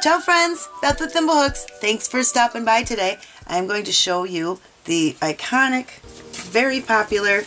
Ciao friends, Beth with Thimblehooks. Thanks for stopping by today. I'm going to show you the iconic, very popular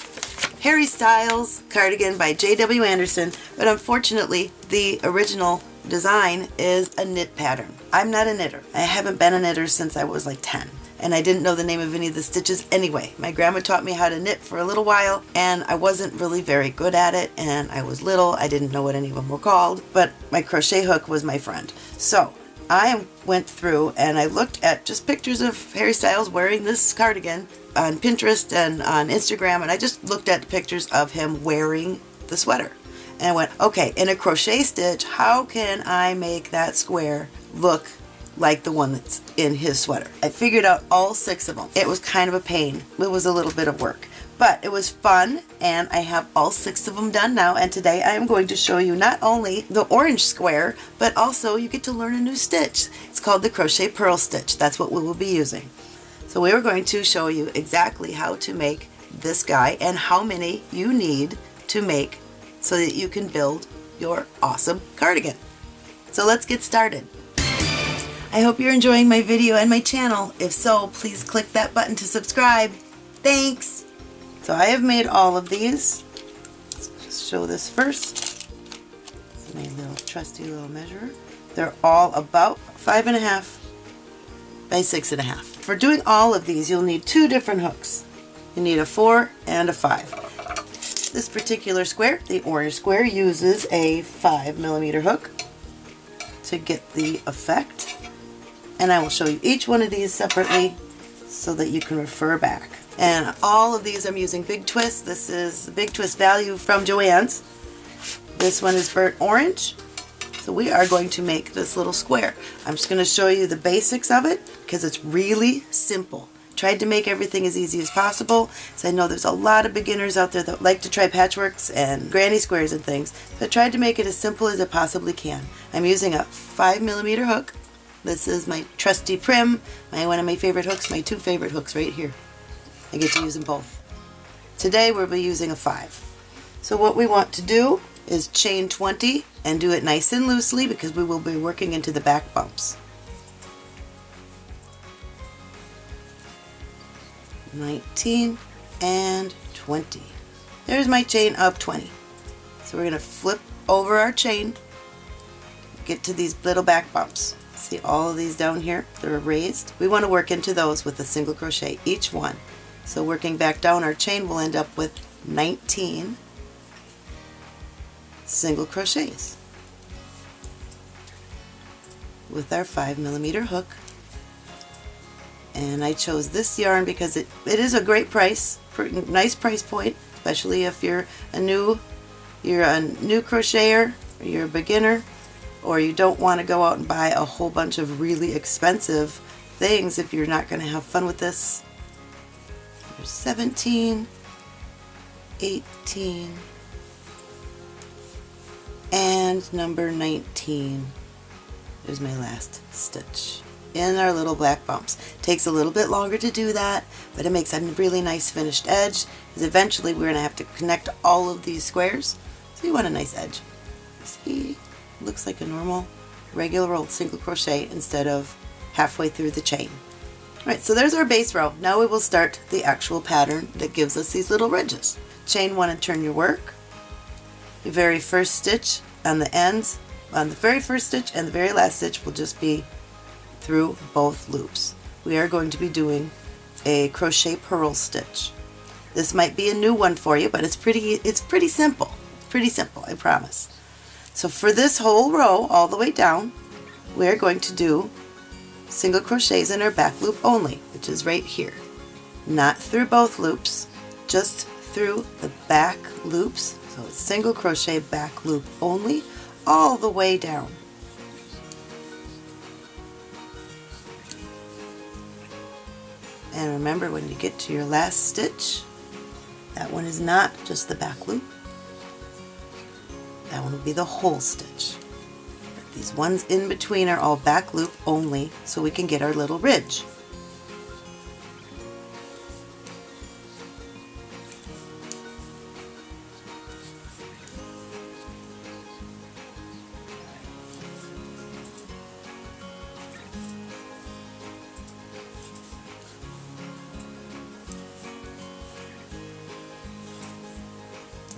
Harry Styles cardigan by J.W. Anderson, but unfortunately the original design is a knit pattern. I'm not a knitter. I haven't been a knitter since I was like 10 and I didn't know the name of any of the stitches anyway. My grandma taught me how to knit for a little while and I wasn't really very good at it and I was little. I didn't know what any of them were called, but my crochet hook was my friend. So I went through and I looked at just pictures of Harry Styles wearing this cardigan on Pinterest and on Instagram and I just looked at pictures of him wearing the sweater. And I went, okay, in a crochet stitch, how can I make that square look like the one that's in his sweater? I figured out all six of them. It was kind of a pain. It was a little bit of work. But it was fun and I have all six of them done now and today I am going to show you not only the orange square but also you get to learn a new stitch. It's called the crochet purl stitch. That's what we will be using. So we are going to show you exactly how to make this guy and how many you need to make so that you can build your awesome cardigan. So let's get started. I hope you're enjoying my video and my channel. If so, please click that button to subscribe. Thanks! So I have made all of these. Let's show this first. My little trusty little measurer. They're all about five and a half by six and a half. For doing all of these, you'll need two different hooks. You need a four and a five. This particular square, the orange square, uses a five millimeter hook to get the effect. And I will show you each one of these separately so that you can refer back. And all of these I'm using Big Twist. This is Big Twist Value from Joann's. This one is burnt orange. So we are going to make this little square. I'm just going to show you the basics of it because it's really simple. Tried to make everything as easy as possible. So I know there's a lot of beginners out there that like to try patchworks and granny squares and things. So I tried to make it as simple as it possibly can. I'm using a 5 millimeter hook. This is my trusty Prym, my one of my favorite hooks, my two favorite hooks right here. I get to use them both. Today we'll be using a 5. So what we want to do is chain 20 and do it nice and loosely because we will be working into the back bumps. 19 and 20. There's my chain of 20. So we're going to flip over our chain, get to these little back bumps. See all of these down here? They're raised. We want to work into those with a single crochet, each one. So working back down our chain will end up with 19 single crochets with our 5 millimeter hook and I chose this yarn because it, it is a great price, nice price point, especially if you're a new you're a new crocheter, or you're a beginner, or you don't want to go out and buy a whole bunch of really expensive things if you're not going to have fun with this. There's 17, 18, and number 19 is my last stitch in our little black bumps. Takes a little bit longer to do that, but it makes a really nice finished edge, because eventually we're going to have to connect all of these squares, so you want a nice edge. See, looks like a normal, regular old single crochet instead of halfway through the chain. Alright, so there's our base row. Now we will start the actual pattern that gives us these little ridges. Chain one and turn your work. The very first stitch on the ends, on the very first stitch and the very last stitch will just be through both loops. We are going to be doing a crochet purl stitch. This might be a new one for you, but it's pretty it's pretty simple. Pretty simple, I promise. So for this whole row all the way down, we're going to do single crochets in our back loop only, which is right here. Not through both loops, just through the back loops. So it's single crochet back loop only all the way down. And remember when you get to your last stitch, that one is not just the back loop. That one will be the whole stitch. These ones in between are all back loop only so we can get our little ridge.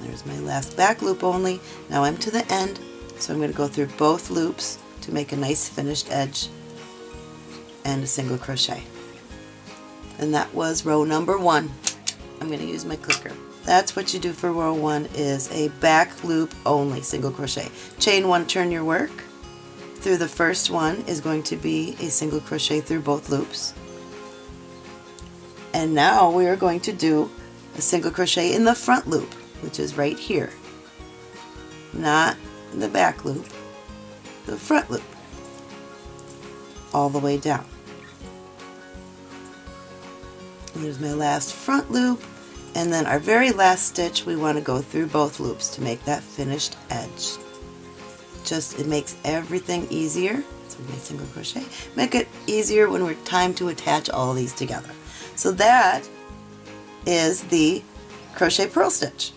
There's my last back loop only. Now I'm to the end so I'm going to go through both loops to make a nice finished edge and a single crochet. And that was row number one. I'm going to use my clicker. That's what you do for row one is a back loop only single crochet. Chain one, turn your work. Through the first one is going to be a single crochet through both loops. And now we are going to do a single crochet in the front loop, which is right here. Not the back loop, the front loop, all the way down. Here's my last front loop, and then our very last stitch we want to go through both loops to make that finished edge. Just, it makes everything easier. So my single crochet. Make it easier when we're time to attach all these together. So that is the crochet purl stitch,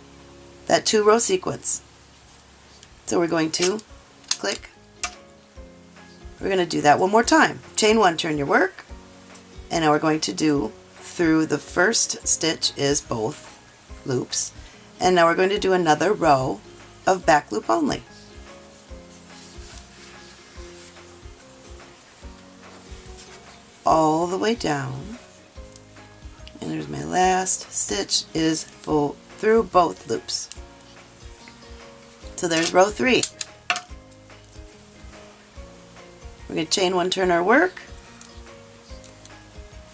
that two row sequence. So we're going to click, we're going to do that one more time. Chain one, turn your work, and now we're going to do through the first stitch is both loops, and now we're going to do another row of back loop only. all the way down and there's my last stitch is full through both loops. So there's row three. We're going to chain one, turn our work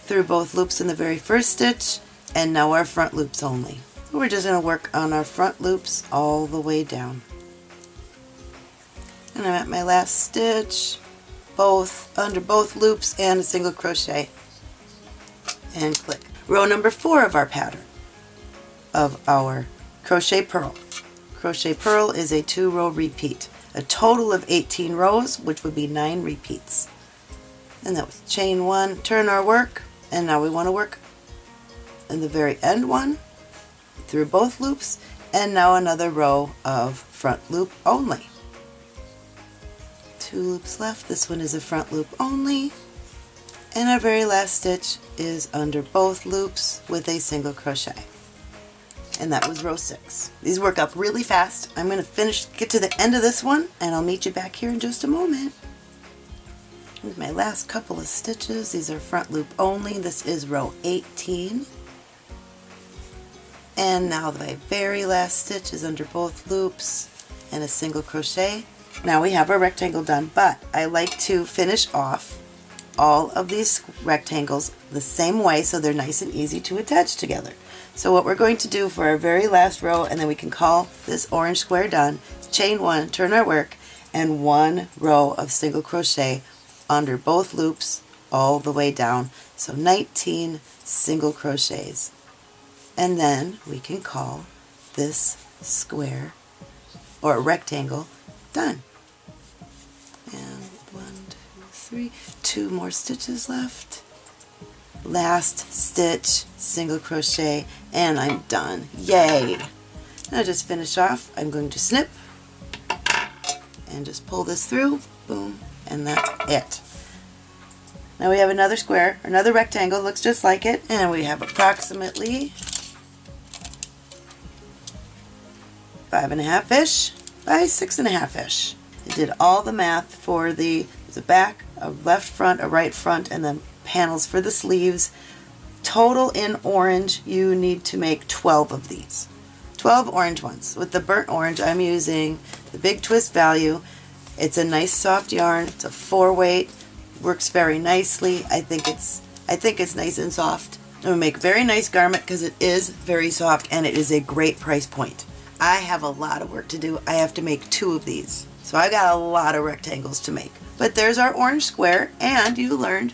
through both loops in the very first stitch and now our front loops only. We're just going to work on our front loops all the way down. And I'm at my last stitch, both under both loops and a single crochet and click row number four of our pattern of our crochet purl. Crochet purl is a two row repeat, a total of 18 rows, which would be nine repeats. And that was chain one, turn our work, and now we want to work in the very end one through both loops, and now another row of front loop only. Two loops left, this one is a front loop only, and our very last stitch is under both loops with a single crochet and that was row six. These work up really fast. I'm going to finish, get to the end of this one, and I'll meet you back here in just a moment. Here's my last couple of stitches. These are front loop only. This is row 18. And now my very last stitch is under both loops and a single crochet. Now we have our rectangle done, but I like to finish off all of these rectangles the same way so they're nice and easy to attach together. So what we're going to do for our very last row, and then we can call this orange square done, chain one, turn our work, and one row of single crochet under both loops all the way down. So 19 single crochets. And then we can call this square or rectangle done. And one, two, three, two more stitches left last stitch single crochet and I'm done. Yay! Now just finish off. I'm going to snip and just pull this through. Boom. And that's it. Now we have another square another rectangle. Looks just like it. And we have approximately five and a half ish by six and a half ish. I did all the math for the the back, a left front, a right front, and then panels for the sleeves. Total in orange, you need to make 12 of these. 12 orange ones. With the burnt orange, I'm using the Big Twist Value. It's a nice soft yarn. It's a four weight. Works very nicely. I think it's I think it's nice and soft. It will make very nice garment because it is very soft and it is a great price point. I have a lot of work to do. I have to make two of these. So I got a lot of rectangles to make. But there's our orange square and you learned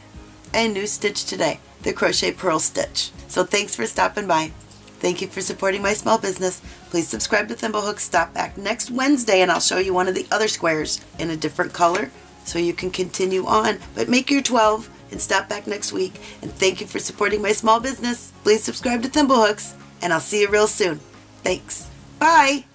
a new stitch today, the crochet purl stitch. So thanks for stopping by. Thank you for supporting my small business. Please subscribe to Thimblehooks. Stop back next Wednesday and I'll show you one of the other squares in a different color so you can continue on. But make your 12 and stop back next week. And thank you for supporting my small business. Please subscribe to Thimblehooks and I'll see you real soon. Thanks. Bye.